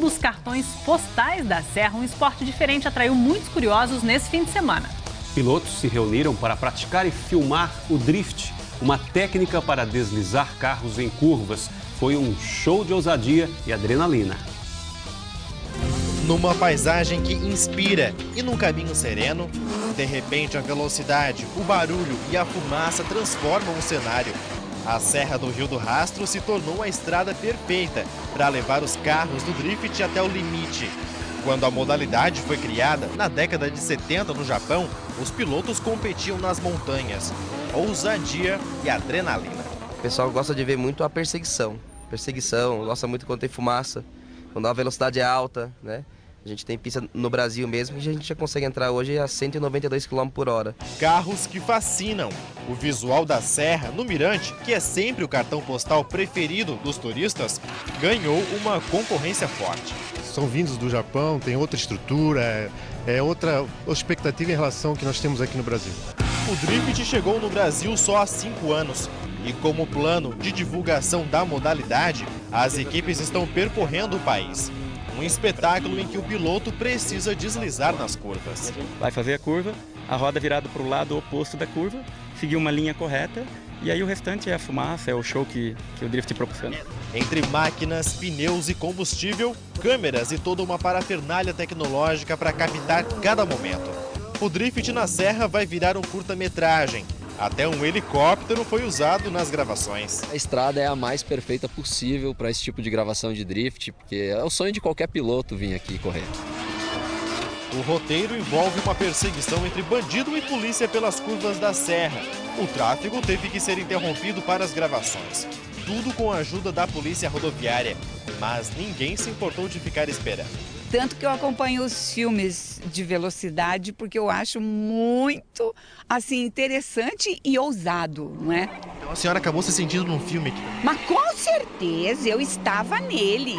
dos cartões postais da Serra, um esporte diferente atraiu muitos curiosos nesse fim de semana. Pilotos se reuniram para praticar e filmar o drift, uma técnica para deslizar carros em curvas. Foi um show de ousadia e adrenalina. Numa paisagem que inspira e num caminho sereno, de repente a velocidade, o barulho e a fumaça transformam o cenário. A Serra do Rio do Rastro se tornou a estrada perfeita para levar os carros do drift até o limite. Quando a modalidade foi criada, na década de 70 no Japão, os pilotos competiam nas montanhas. Ousadia e adrenalina. O pessoal gosta de ver muito a perseguição. Perseguição, gosta muito quando tem fumaça, quando a velocidade é alta, né? A gente tem pista no Brasil mesmo e a gente já consegue entrar hoje a 192 km por hora. Carros que fascinam. O visual da Serra, no Mirante, que é sempre o cartão postal preferido dos turistas, ganhou uma concorrência forte. São vindos do Japão, tem outra estrutura, é, é outra expectativa em relação ao que nós temos aqui no Brasil. O Drift chegou no Brasil só há cinco anos. E como plano de divulgação da modalidade, as equipes estão percorrendo o país. Um espetáculo em que o piloto precisa deslizar nas curvas. Vai fazer a curva, a roda virada para o lado oposto da curva, seguir uma linha correta e aí o restante é a fumaça, é o show que, que o drift proporciona. Entre máquinas, pneus e combustível, câmeras e toda uma parafernália tecnológica para captar cada momento. O drift na serra vai virar um curta-metragem, até um helicóptero foi usado nas gravações. A estrada é a mais perfeita possível para esse tipo de gravação de drift, porque é o sonho de qualquer piloto vir aqui correr. O roteiro envolve uma perseguição entre bandido e polícia pelas curvas da serra. O tráfego teve que ser interrompido para as gravações. Tudo com a ajuda da polícia rodoviária. Mas ninguém se importou de ficar esperando. Tanto que eu acompanho os filmes de velocidade porque eu acho muito assim interessante e ousado, não é? Então a senhora acabou se sentindo num filme aqui. Mas com certeza eu estava nele.